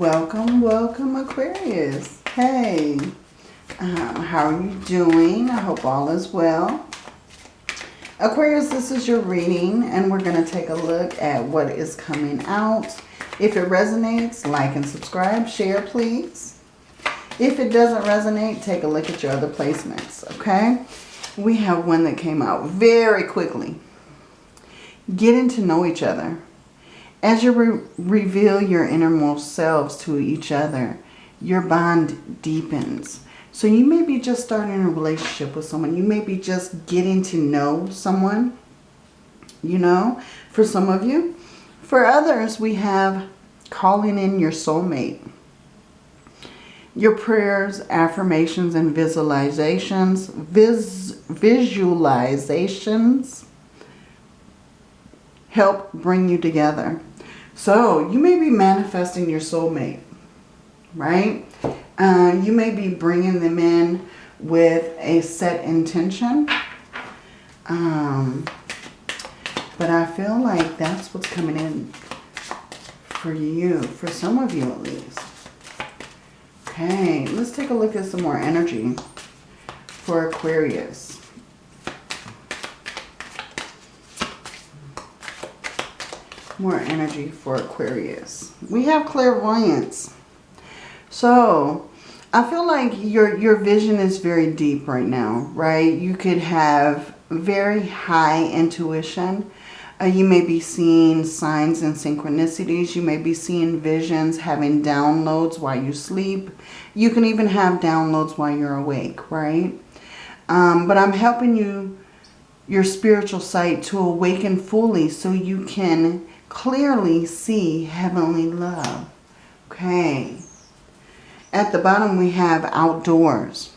Welcome, welcome Aquarius. Hey, um, how are you doing? I hope all is well. Aquarius, this is your reading and we're going to take a look at what is coming out. If it resonates, like and subscribe. Share, please. If it doesn't resonate, take a look at your other placements, okay? We have one that came out very quickly. Getting to know each other. As you re reveal your innermost selves to each other, your bond deepens. So you may be just starting a relationship with someone. You may be just getting to know someone, you know, for some of you. For others, we have calling in your soulmate. Your prayers, affirmations, and visualizations, vis visualizations help bring you together. So you may be manifesting your soulmate, right? Uh, you may be bringing them in with a set intention. Um, but I feel like that's what's coming in for you, for some of you at least. Okay, let's take a look at some more energy for Aquarius. More energy for Aquarius. We have clairvoyance. So, I feel like your, your vision is very deep right now, right? You could have very high intuition. Uh, you may be seeing signs and synchronicities. You may be seeing visions, having downloads while you sleep. You can even have downloads while you're awake, right? Um, but I'm helping you, your spiritual sight, to awaken fully so you can clearly see heavenly love. Okay. At the bottom we have outdoors.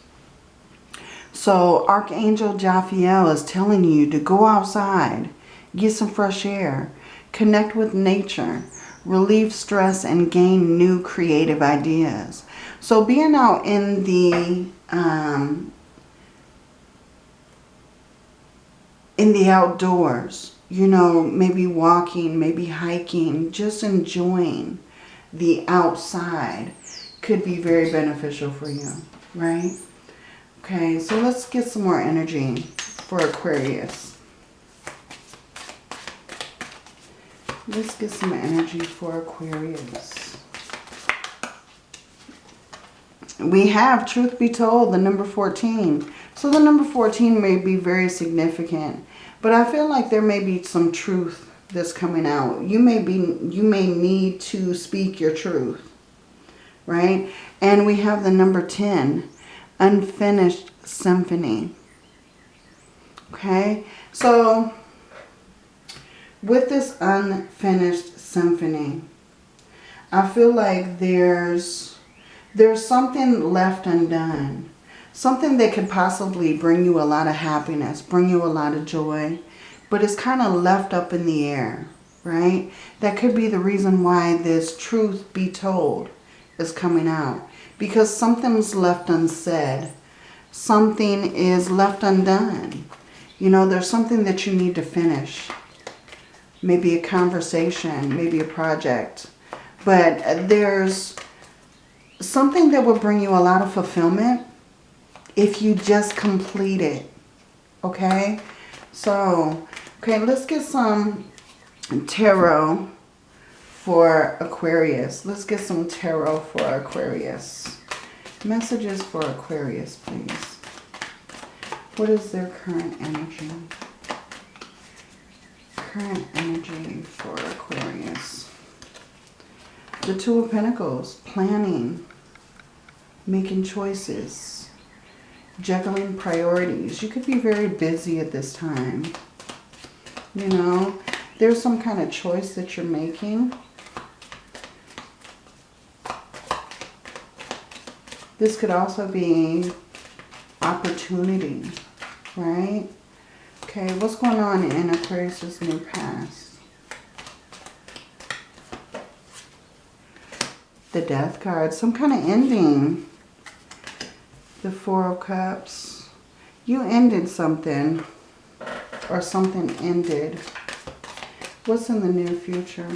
So Archangel Jophiel is telling you to go outside get some fresh air, connect with nature, relieve stress, and gain new creative ideas. So being out in the um, in the outdoors, you know, maybe walking, maybe hiking, just enjoying the outside could be very beneficial for you, right? Okay, so let's get some more energy for Aquarius. Let's get some energy for Aquarius. We have, truth be told, the number 14. So the number 14 may be very significant. But I feel like there may be some truth that's coming out. You may be you may need to speak your truth. Right? And we have the number 10, unfinished symphony. Okay? So with this unfinished symphony, I feel like there's there's something left undone. Something that could possibly bring you a lot of happiness, bring you a lot of joy, but it's kind of left up in the air, right? That could be the reason why this truth be told is coming out. Because something's left unsaid. Something is left undone. You know, there's something that you need to finish maybe a conversation, maybe a project. But there's something that will bring you a lot of fulfillment if you just complete it. Okay? So, okay, let's get some tarot for Aquarius. Let's get some tarot for Aquarius. Messages for Aquarius, please. What is their current energy? current energy for Aquarius? The Two of Pentacles, planning, making choices, juggling priorities. You could be very busy at this time. You know, there's some kind of choice that you're making. This could also be opportunity, right? Okay, what's going on in Aquarius' new past? The Death card, some kind of ending the Four of Cups. You ended something or something ended. What's in the near future?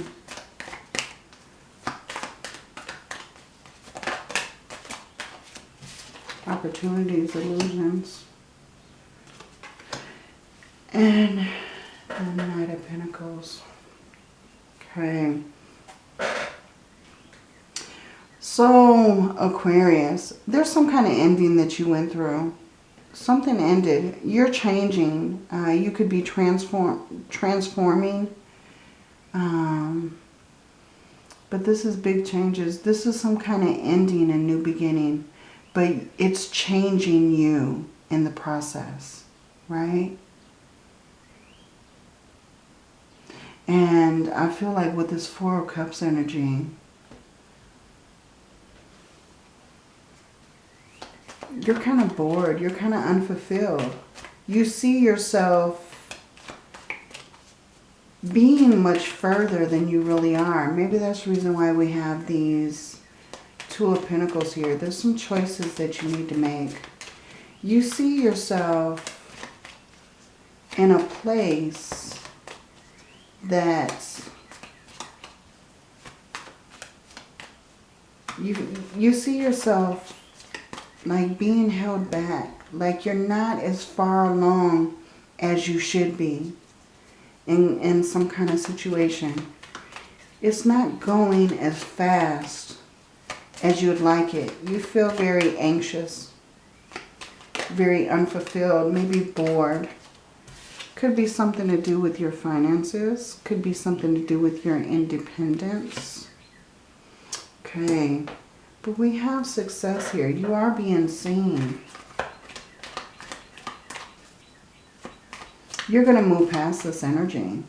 Opportunities, illusions. And the Knight of Pentacles. Okay. So, Aquarius, there's some kind of ending that you went through. Something ended. You're changing. Uh, you could be transform transforming. Um, but this is big changes. This is some kind of ending and new beginning. But it's changing you in the process, right? And I feel like with this Four of Cups energy, you're kind of bored. You're kind of unfulfilled. You see yourself being much further than you really are. Maybe that's the reason why we have these Two of Pentacles here. There's some choices that you need to make. You see yourself in a place that you, you see yourself like being held back. Like you're not as far along as you should be in, in some kind of situation. It's not going as fast as you would like it. You feel very anxious, very unfulfilled, maybe bored. Could be something to do with your finances. Could be something to do with your independence. Okay. But we have success here. You are being seen. You're going to move past this energy.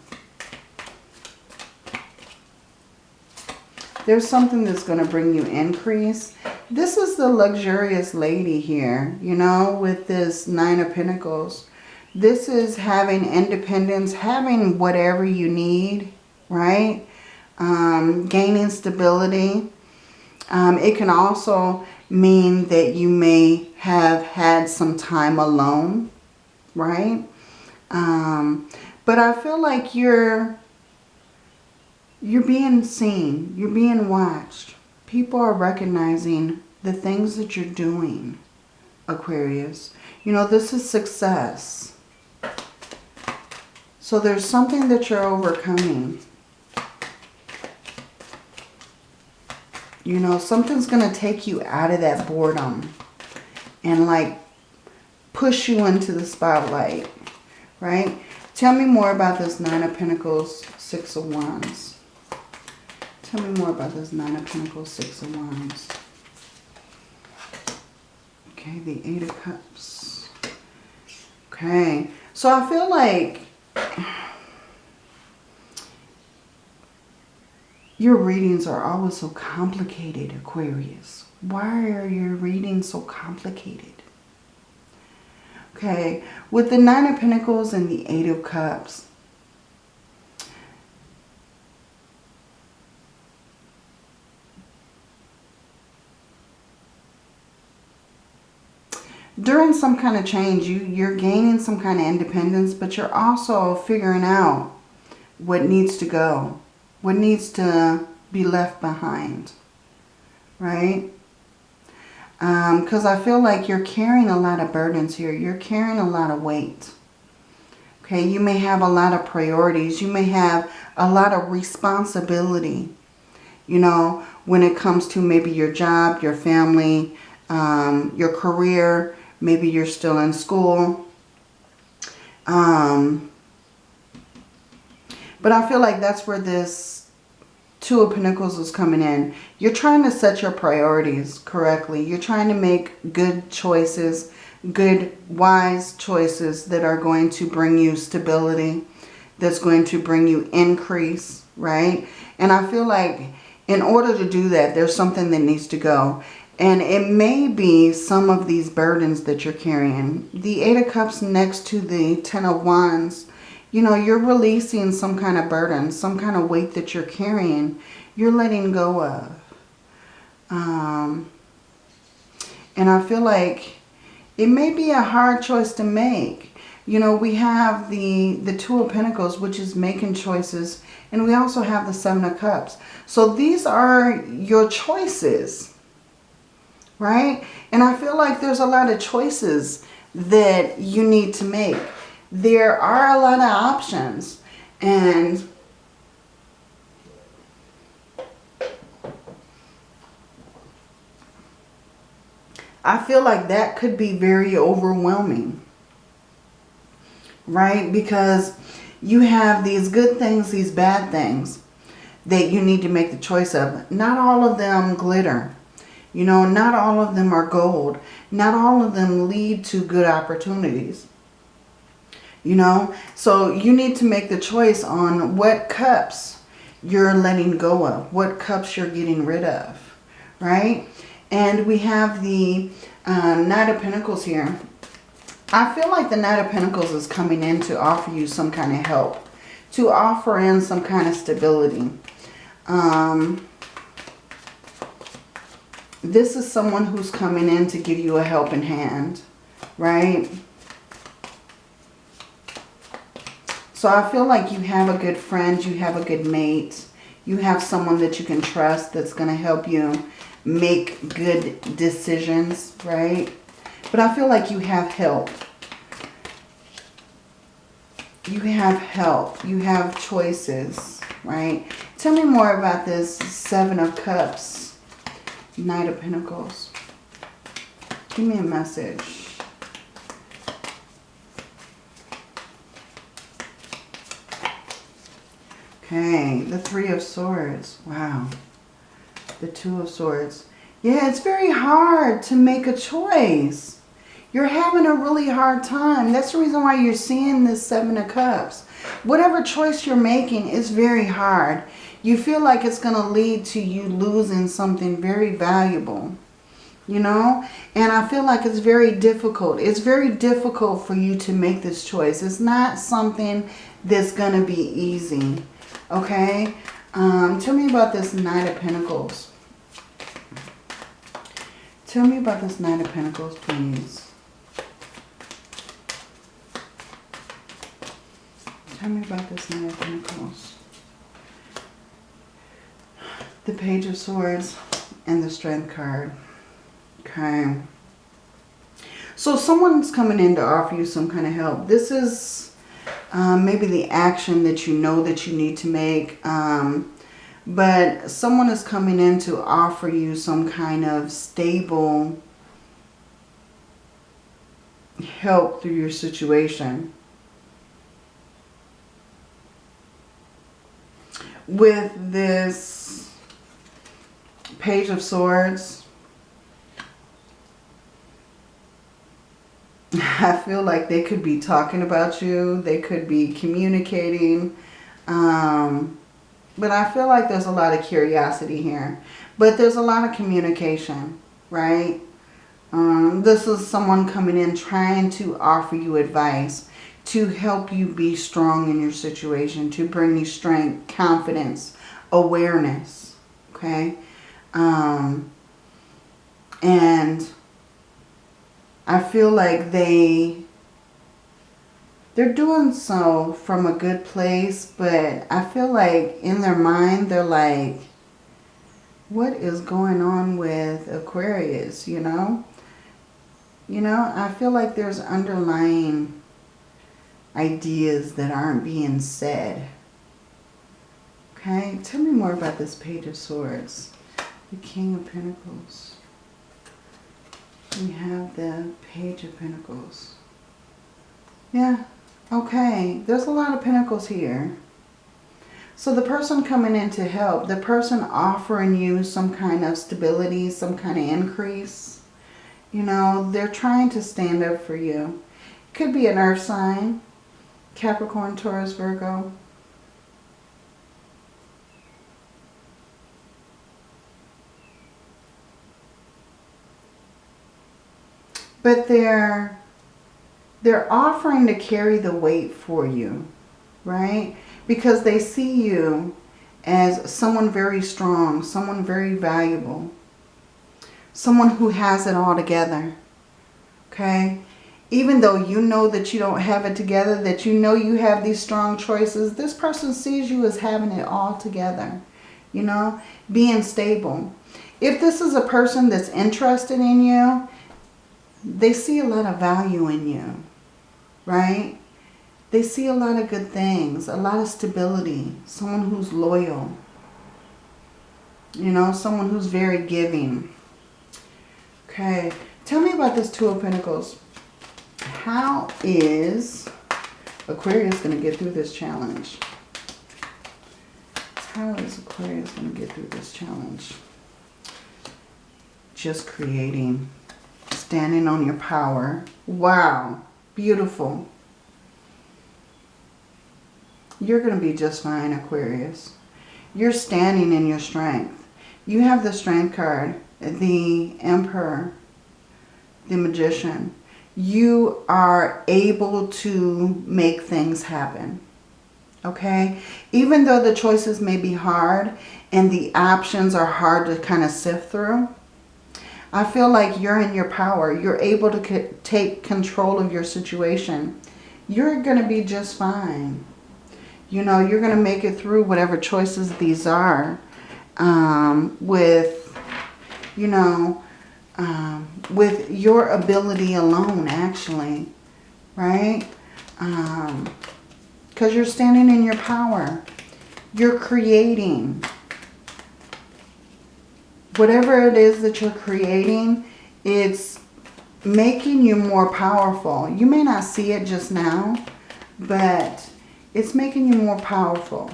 There's something that's going to bring you increase. This is the luxurious lady here, you know, with this Nine of Pentacles. This is having independence, having whatever you need, right? Um, gaining stability. Um, it can also mean that you may have had some time alone, right? Um, but I feel like you're you're being seen. You're being watched. People are recognizing the things that you're doing, Aquarius. You know, this is success. So there's something that you're overcoming. You know, something's going to take you out of that boredom and like push you into the spotlight, right? Tell me more about this Nine of Pentacles, Six of Wands. Tell me more about this Nine of Pentacles, Six of Wands. Okay, the Eight of Cups. Okay, so I feel like your readings are always so complicated, Aquarius. Why are your readings so complicated? Okay, with the Nine of Pentacles and the Eight of Cups, during some kind of change, you, you're gaining some kind of independence, but you're also figuring out what needs to go, what needs to be left behind, right? Because um, I feel like you're carrying a lot of burdens here. You're carrying a lot of weight. Okay, you may have a lot of priorities. You may have a lot of responsibility, you know, when it comes to maybe your job, your family, um, your career, Maybe you're still in school. Um, but I feel like that's where this Two of Pentacles is coming in. You're trying to set your priorities correctly. You're trying to make good choices, good, wise choices that are going to bring you stability, that's going to bring you increase, right? And I feel like in order to do that, there's something that needs to go. And it may be some of these burdens that you're carrying. The Eight of Cups next to the Ten of Wands, you know, you're releasing some kind of burden, some kind of weight that you're carrying. You're letting go of. Um, and I feel like it may be a hard choice to make. You know, we have the, the Two of Pentacles, which is making choices. And we also have the Seven of Cups. So these are your choices right? And I feel like there's a lot of choices that you need to make. There are a lot of options. And I feel like that could be very overwhelming. Right? Because you have these good things, these bad things that you need to make the choice of. Not all of them glitter. You know, not all of them are gold. Not all of them lead to good opportunities. You know, so you need to make the choice on what cups you're letting go of. What cups you're getting rid of. Right? And we have the uh, Knight of Pentacles here. I feel like the Knight of Pentacles is coming in to offer you some kind of help. To offer in some kind of stability. Um, this is someone who's coming in to give you a helping hand. Right? So I feel like you have a good friend. You have a good mate. You have someone that you can trust that's going to help you make good decisions, right? But I feel like you have help. You have help. You have choices, right? Tell me more about this Seven of Cups, Knight of Pentacles. Give me a message. Okay, the Three of Swords. Wow the Two of Swords. Yeah, it's very hard to make a choice. You're having a really hard time. That's the reason why you're seeing this Seven of Cups. Whatever choice you're making is very hard. You feel like it's going to lead to you losing something very valuable. You know? And I feel like it's very difficult. It's very difficult for you to make this choice. It's not something that's going to be easy. Okay? Um, tell me about this Knight of Pentacles. Tell me about this Nine of Pentacles, please. Tell me about this Nine of Pentacles. The Page of Swords and the Strength card. Okay. So someone's coming in to offer you some kind of help. This is um, maybe the action that you know that you need to make. Um, but someone is coming in to offer you some kind of stable help through your situation. With this Page of Swords, I feel like they could be talking about you. They could be communicating. Um, but I feel like there's a lot of curiosity here. But there's a lot of communication, right? Um, this is someone coming in trying to offer you advice to help you be strong in your situation, to bring you strength, confidence, awareness, okay? Um, and I feel like they they're doing so from a good place, but I feel like in their mind, they're like, what is going on with Aquarius, you know? You know, I feel like there's underlying ideas that aren't being said. Okay, tell me more about this Page of Swords. The King of Pentacles. We have the Page of Pentacles. Yeah, Okay, there's a lot of pentacles here. So the person coming in to help, the person offering you some kind of stability, some kind of increase, you know, they're trying to stand up for you. Could be an earth sign, Capricorn, Taurus, Virgo. But they're they're offering to carry the weight for you, right? Because they see you as someone very strong, someone very valuable, someone who has it all together, okay? Even though you know that you don't have it together, that you know you have these strong choices, this person sees you as having it all together, you know, being stable. if this is a person that's interested in you, they see a lot of value in you, right? They see a lot of good things, a lot of stability, someone who's loyal, you know, someone who's very giving. Okay, tell me about this Two of Pentacles. How is Aquarius going to get through this challenge? How is Aquarius going to get through this challenge? Just creating. Standing on your power. Wow. Beautiful. You're going to be just fine, Aquarius. You're standing in your strength. You have the Strength card, the Emperor, the Magician. You are able to make things happen. Okay? Even though the choices may be hard and the options are hard to kind of sift through, I feel like you're in your power. You're able to take control of your situation. You're going to be just fine. You know, you're going to make it through whatever choices these are um, with, you know, um, with your ability alone, actually, right? Because um, you're standing in your power. You're creating. Whatever it is that you're creating, it's making you more powerful. You may not see it just now, but it's making you more powerful,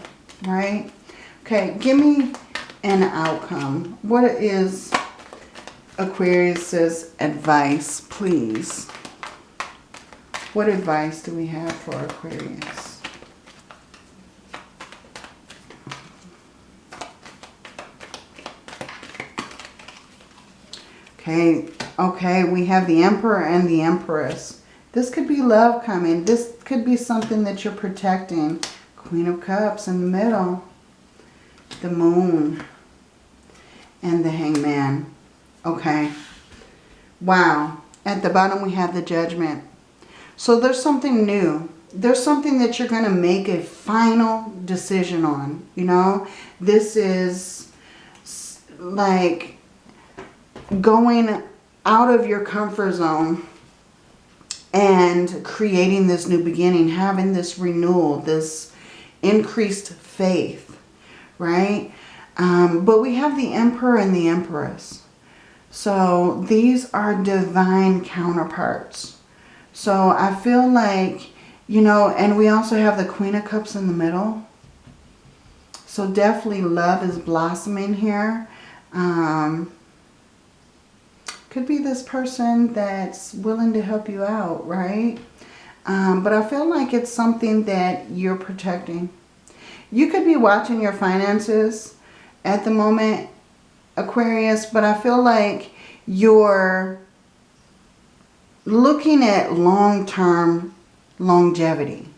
right? Okay, give me an outcome. What is Aquarius's advice, please? What advice do we have for Aquarius? Okay, okay, we have the Emperor and the Empress. This could be love coming. This could be something that you're protecting. Queen of Cups in the middle. The Moon. And the Hangman. Okay. Wow. At the bottom we have the Judgment. So there's something new. There's something that you're going to make a final decision on. You know, this is like going out of your comfort zone and creating this new beginning, having this renewal, this increased faith, right? Um, but we have the Emperor and the Empress. So these are divine counterparts. So I feel like, you know, and we also have the Queen of Cups in the middle. So definitely love is blossoming here. Um, could be this person that's willing to help you out, right? Um, but I feel like it's something that you're protecting. You could be watching your finances at the moment, Aquarius, but I feel like you're looking at long-term longevity,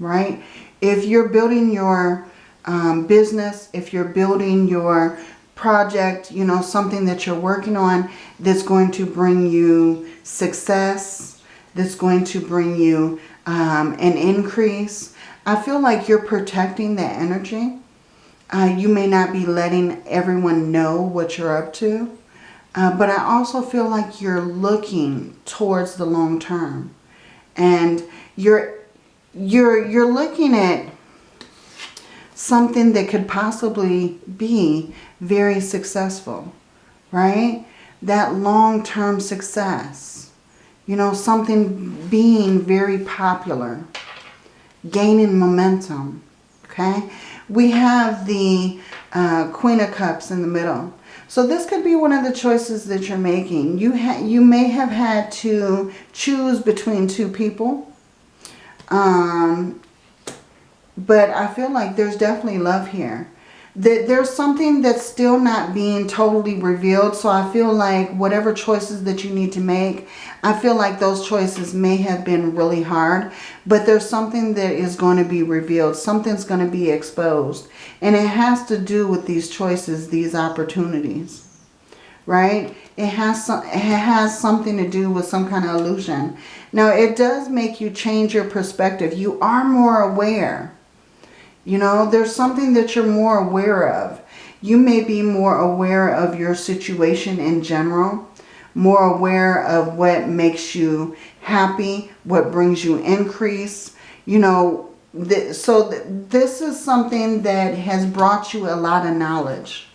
right? If you're building your um, business, if you're building your project, you know, something that you're working on that's going to bring you success, that's going to bring you um, an increase. I feel like you're protecting that energy. Uh, you may not be letting everyone know what you're up to. Uh, but I also feel like you're looking towards the long term. And you're, you're, you're looking at something that could possibly be very successful, right? That long-term success. You know, something being very popular, gaining momentum, okay? We have the uh, Queen of Cups in the middle. So this could be one of the choices that you're making. You, you may have had to choose between two people. Um, but I feel like there's definitely love here. That there's something that's still not being totally revealed. So I feel like whatever choices that you need to make, I feel like those choices may have been really hard. But there's something that is going to be revealed. Something's going to be exposed. And it has to do with these choices, these opportunities. Right? It has, some, it has something to do with some kind of illusion. Now, it does make you change your perspective. You are more aware you know, there's something that you're more aware of. You may be more aware of your situation in general, more aware of what makes you happy, what brings you increase. You know, th so th this is something that has brought you a lot of knowledge.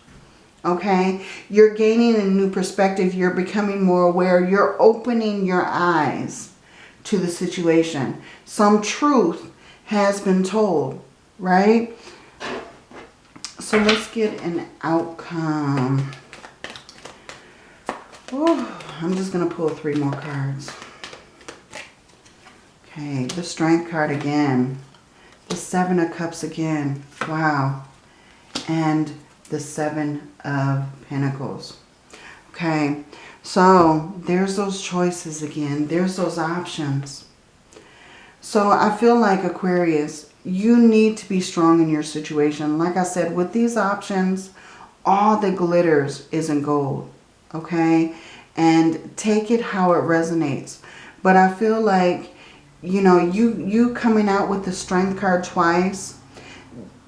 Okay, you're gaining a new perspective. You're becoming more aware. You're opening your eyes to the situation. Some truth has been told, right? So let's get an outcome. Oh, I'm just going to pull three more cards. Okay, the Strength card again. The Seven of Cups again. Wow. And the Seven of Pentacles. Okay, so there's those choices again. There's those options. So I feel like Aquarius, you need to be strong in your situation. Like I said, with these options, all that glitters isn't gold. Okay, and take it how it resonates. But I feel like, you know, you, you coming out with the Strength card twice,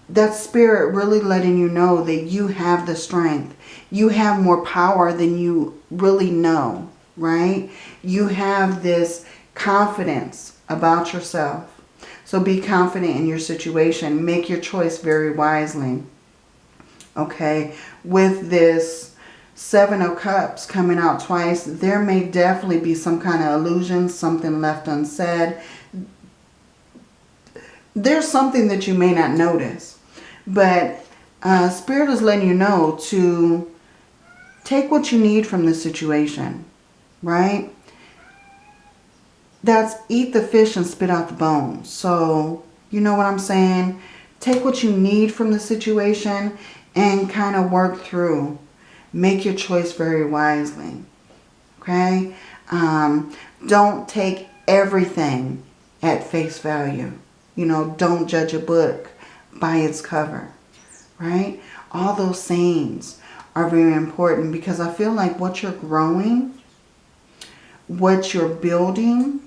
that spirit really letting you know that you have the strength. You have more power than you really know, right? You have this confidence about yourself. So be confident in your situation. Make your choice very wisely. Okay, with this Seven of Cups coming out twice, there may definitely be some kind of illusion, something left unsaid. There's something that you may not notice. But uh, Spirit is letting you know to take what you need from the situation, right? That's eat the fish and spit out the bones. So, you know what I'm saying? Take what you need from the situation and kind of work through. Make your choice very wisely, okay? Um, don't take everything at face value. You know, don't judge a book by its cover, right? All those sayings are very important because I feel like what you're growing, what you're building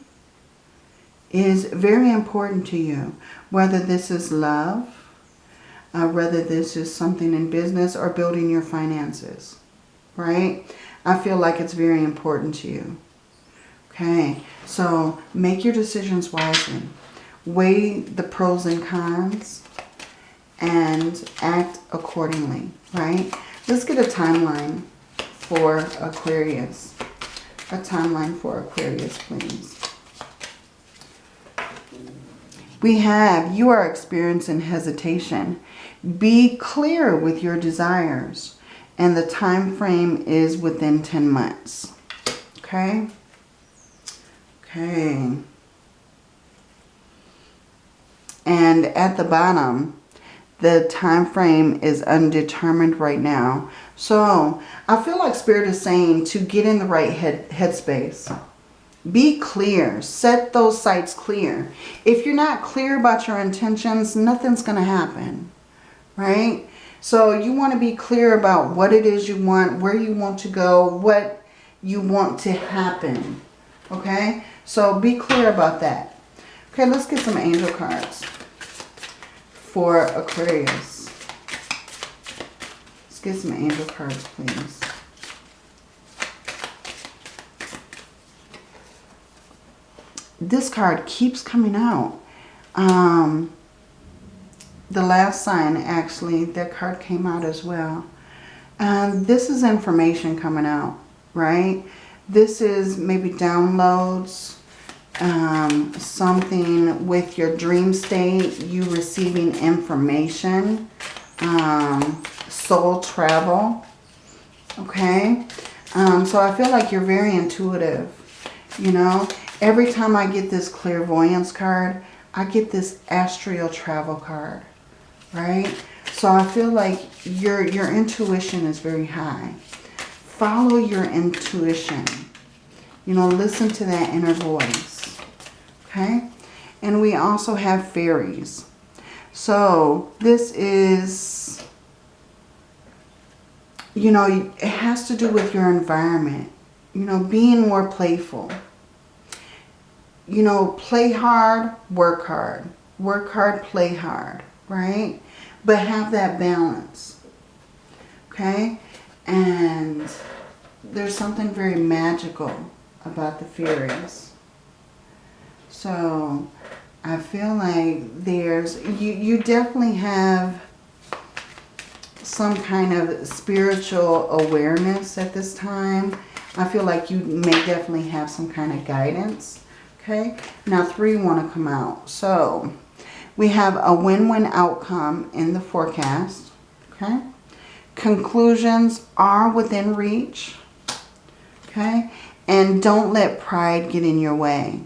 is very important to you. Whether this is love, uh, whether this is something in business or building your finances, right? I feel like it's very important to you. Okay, so make your decisions wisely. Weigh the pros and cons and act accordingly, right? Let's get a timeline for Aquarius. A timeline for Aquarius, please. We have, you are experiencing hesitation. Be clear with your desires. And the time frame is within 10 months. Okay? Okay. And at the bottom, the time frame is undetermined right now. So I feel like Spirit is saying to get in the right head headspace. Be clear. Set those sights clear. If you're not clear about your intentions, nothing's going to happen. Right? So you want to be clear about what it is you want, where you want to go, what you want to happen. Okay? So be clear about that. Okay, let's get some angel cards for Aquarius. Let's get some angel cards, please. This card keeps coming out. Um, the last sign, actually, that card came out as well. And this is information coming out, right? This is maybe downloads, um, something with your dream state, you receiving information, um, soul travel, okay? Um, so I feel like you're very intuitive, you know? Every time I get this clairvoyance card, I get this astral travel card, right? So I feel like your, your intuition is very high. Follow your intuition. You know, listen to that inner voice okay? And we also have fairies. So this is, you know, it has to do with your environment. You know, being more playful. You know, play hard, work hard. Work hard, play hard, right? But have that balance. Okay? And there's something very magical about the fairies. So I feel like there's, you, you definitely have some kind of spiritual awareness at this time. I feel like you may definitely have some kind of guidance. Okay, now three want to come out. So we have a win-win outcome in the forecast. Okay, conclusions are within reach. Okay, and don't let pride get in your way.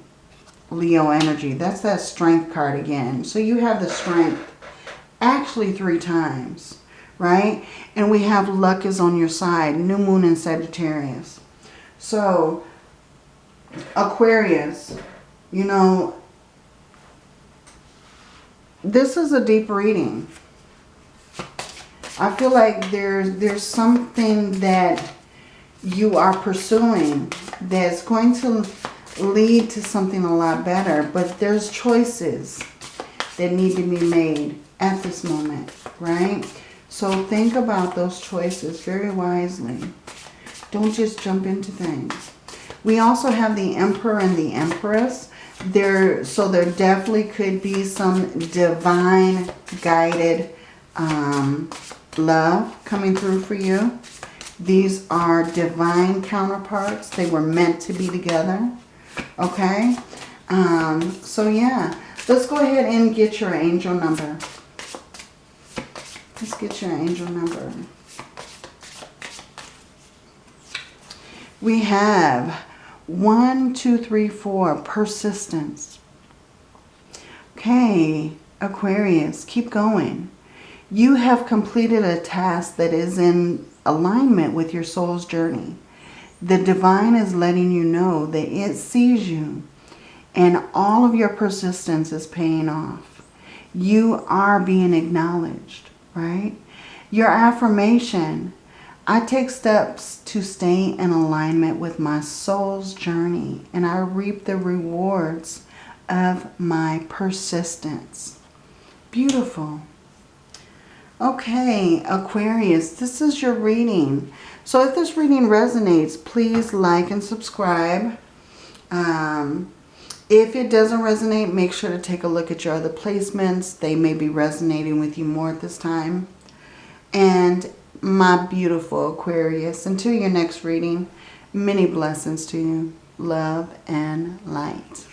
Leo energy. That's that strength card again. So you have the strength actually three times, right? And we have luck is on your side. New moon in Sagittarius. So Aquarius, you know, this is a deep reading. I feel like there's there's something that you are pursuing that's going to lead to something a lot better. But there's choices that need to be made at this moment, right? So think about those choices very wisely. Don't just jump into things. We also have the Emperor and the Empress. There, so there definitely could be some divine guided um, love coming through for you. These are divine counterparts. They were meant to be together. Okay? Um, so yeah, let's go ahead and get your angel number. Let's get your angel number. We have one, two, three, four, persistence. Okay, Aquarius, keep going. You have completed a task that is in alignment with your soul's journey. The divine is letting you know that it sees you and all of your persistence is paying off. You are being acknowledged, right? Your affirmation, I take steps to stay in alignment with my soul's journey and I reap the rewards of my persistence. Beautiful. Okay, Aquarius, this is your reading. So if this reading resonates, please like and subscribe. Um, if it doesn't resonate, make sure to take a look at your other placements. They may be resonating with you more at this time. And my beautiful Aquarius, until your next reading, many blessings to you. Love and light.